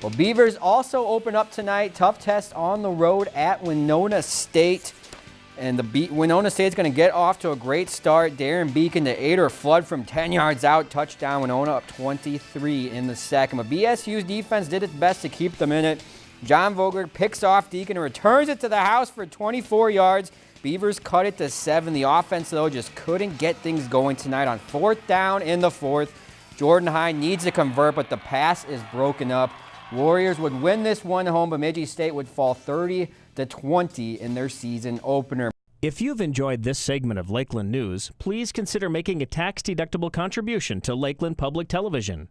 Well, Beavers also open up tonight. Tough test on the road at Winona State. And the Be Winona State's going to get off to a great start. Darren Beacon to Ader Flood from 10 yards out. Touchdown Winona up 23 in the second. But BSU's defense did its best to keep them in it. John Vogler picks off Deacon and returns it to the house for 24 yards. Beavers cut it to seven. The offense, though, just couldn't get things going tonight on fourth down in the fourth. Jordan High needs to convert, but the pass is broken up. Warriors would win this one home, Bemidji State would fall 30 to 20 in their season opener. If you've enjoyed this segment of Lakeland News, please consider making a tax-deductible contribution to Lakeland Public Television.